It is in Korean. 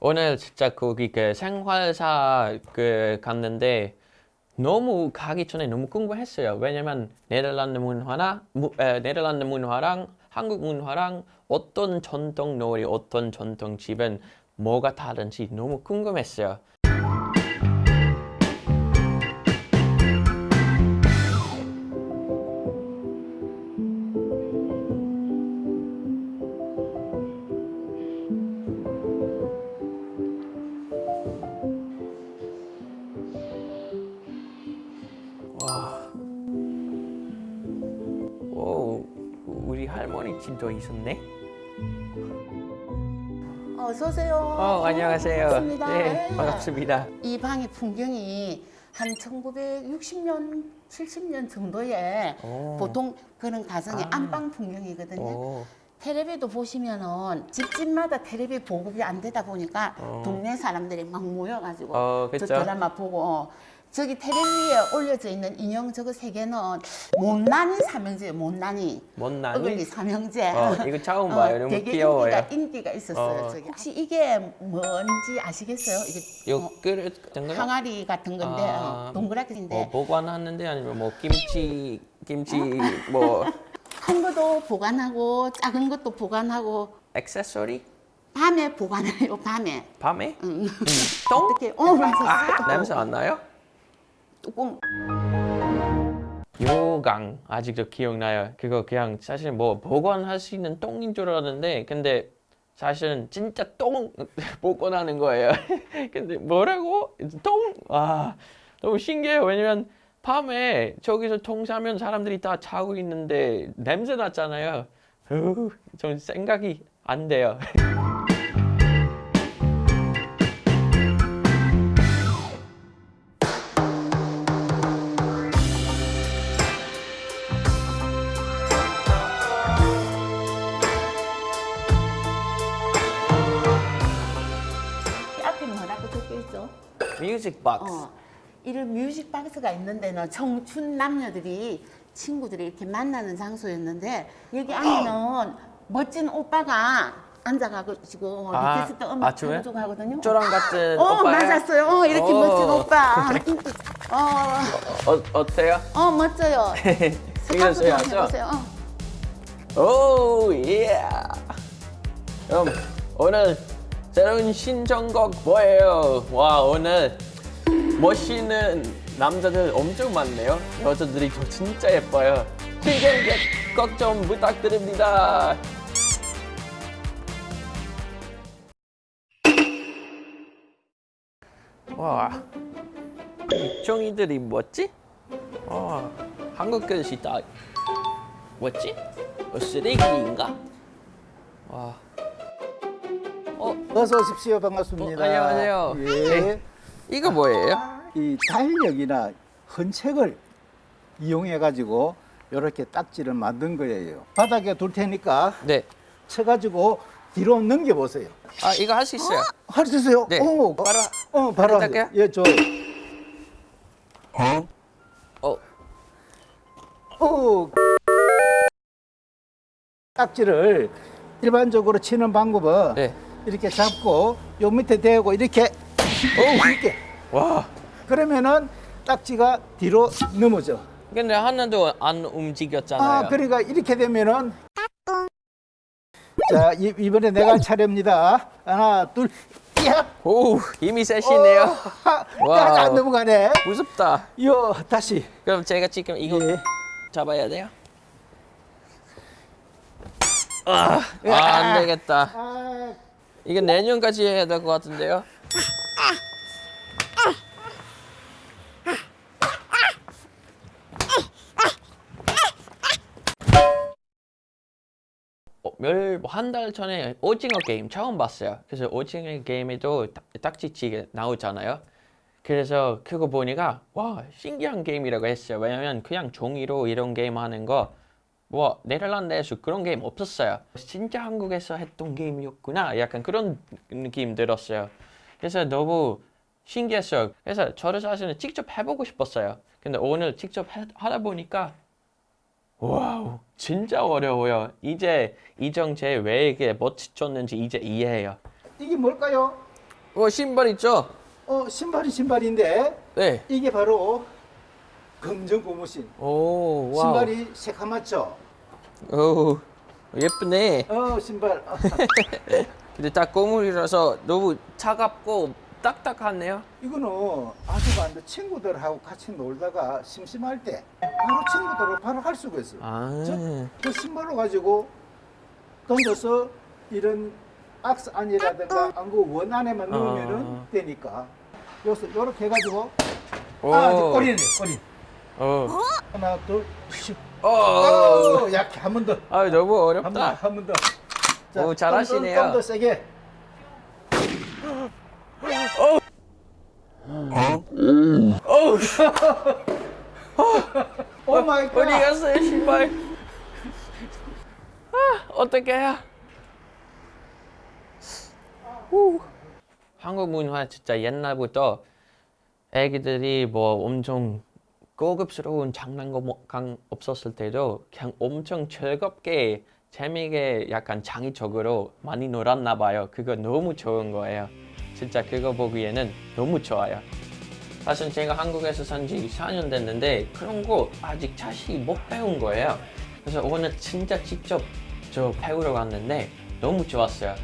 오늘 진짜 거기 그 생활사 그 갔는데 너무 가기 전에 너무 궁금했어요. 왜냐면 네덜란드 문화나 무, 에, 네덜란드 문화랑 한국 문화랑 어떤 전통 놀이, 어떤 전통 집은 뭐가 다른지 너무 궁금했어요. 오, 우리 할머니 집도 있었네. 어서 오세요. 어, 안녕하세요. 반갑습니다. 네, 예. 반갑습니다. 이 방의 풍경이 한 1960년, 70년 정도에 오. 보통 그런 가정의 아. 안방 풍경이거든요. 오, 텔레비도 보시면은 집집마다 텔레비 보급이 안 되다 보니까 어. 동네 사람들이 막 모여가지고 어, 저. 드라마 보고 어, 저기 텔레비에 올려져 있는 인형 저거 세 개는 못난이 삼형제예요. 못난이. 못난이? 어글리 삼형제. 어, 이거 처음 봐요. 너무 되게 귀여워요. 인기가, 인기가 있었어요. 어. 저기. 혹시 이게 뭔지 아시겠어요? 이게 요 어? 항아리 같은 건데 아, 어, 동그랗게인데 뭐 보관하는데 아니면 뭐 김치 김치 뭐 큰 것도 보관하고 작은 것도 보관하고 액세서리 밤에 보관해요. 밤에. 밤에 음. 똥? 어떻게? 어 맞았어. 아, 냄새 안 나요? 뚜껑. 요강 아직도 기억나요. 그거 그냥 사실 뭐 보관할 수 있는 똥인 줄 알았는데 근데 사실은 진짜 똥 보관하는 거예요. 근데 뭐라고? 똥? 아 너무 신기해요. 왜냐면 밤에 저기서 통 싸면 사람들이 다 자고 있는데 냄새 났잖아요. 으, 좀 생각이 안 돼요. 뮤직 박스. 어, 이런 뮤직 박스가 있는 데는 청춘 남녀들이 친구들이 이렇게 만나는 장소였는데 여기 안에는 멋진 오빠가 앉아가지고 아, request 음악? 틀어주고 하거든요. 저랑 같은 어 오빠예요? 맞았어요. 어, 이렇게 오. 멋진 오빠. 어, 어, 어때요? 어 멋져요. 해야죠? 해보세요. 어. 오, 예. 그럼 오늘 새로운 신청곡 뭐예요? 와, 오늘 멋있는 남자들 엄청 많네요. 여자들이 저 진짜 예뻐요. 신청곡 좀 부탁드립니다. 와, 이 종이들이 뭐지? 와, 한국 글씨 다 뭐지? 어, 쓰레기인가? 와. 어, 어서 오십시오. 반갑습니다. 어, 안녕하세요. 예. 네. 이거 뭐예요? 이 달력이나 헌책을 이용해 가지고 이렇게 딱지를 만든 거예요. 바닥에 둘 테니까 네. 쳐가지고 뒤로 넘겨 보세요. 아, 이거 할 수 있어요. 할수 있어요? 네. 오, 바로 어, 바로 바로 하세요. 할게요? 예, 저. 어, 어. 딱지를 일반적으로 치는 방법은 네. 이렇게 잡고 요 밑에 대고 이렇게 오, 이렇게 와. 그러면은 딱지가 뒤로 넘어져. 근데 하나도 안 움직였잖아요. 아, 그러니까 이렇게 되면은 자, 이, 이번에 내가 할 차례입니다. 하나, 둘, 야! 오, 힘이 세시네요. 하, 와우. 야, 안 넘어가네. 무섭다. 요, 다시. 그럼 제가 지금 이거 예. 잡아야 돼요? 아, 아, 안 되겠다. 아, 이거 내년까지 해야 될 것 같은데요? 어, 몇한 달 전에 오징어 게임 처음 봤어요. 그래서 오징어 게임에도 딱- 딱지치기 나오잖아요. 그래서 그거 보니까 와 신기한 게임이라고 했어요. 왜냐면 그냥 종이로 이런 게임 하는 거 뭐 네덜란드에서 그런 게임 없었어요. 진짜 한국에서 했던 게임이었구나. 약간 그런 느낌 들었어요. 그래서 너무 신기했어요. 그래서 저를 사실은 직접 해보고 싶었어요. 근데 오늘 직접 해- 하다 보니까 Wow 진짜 어려워요. 이제 이정재 왜 이게 멋졌는지 이제 이해해요. 이게 뭘까요? 어, 신발 있죠? 어, 신발이 신발인데 네. 이게 바로 검정 고무신. 오, wow. 신발이 새카맣죠? 오, 예쁘네. 어, 신발. 근데 딱 고무라서 너무 차갑고 딱딱하네요. 이거는 아주반도 친구들하고 같이 놀다가 심심할 때 바로 친구들하고 바로 할 수가 있어요. 아, 저- 그 신발로 가지고 던져서 이런 악스 안이라든가 안구 원 안에만 아. 넣으면은 되니까 여기서 이렇게 해가지고 오. 아 꼬리네 꼬리 어. 하나 둘씩 어. 어, 약해 한 번 더. 아, 너무 한번 더. 어렵다. 한 번 더. 오, 잘하시네요. 좀 더 세게. Oh my god. 어디 갔어요, 신발? 아, 어떡해요? 후. 한국 문화 진짜 옛날부터 애기들이 뭐 엄청 고급스러운 장난감 없었을 때도 그냥 엄청 즐겁게 재미있게 약간 창의적으로 많이 놀았나 봐요. 그거 너무 좋은 거예요. 진짜 그거 보기에는 너무 좋아요. 사실 제가 한국에서 산 지 4년 됐는데 그런 거 아직 자세히 못 배운 거예요. 그래서 오늘 진짜 직접 저 배우러 갔는데 너무 좋았어요.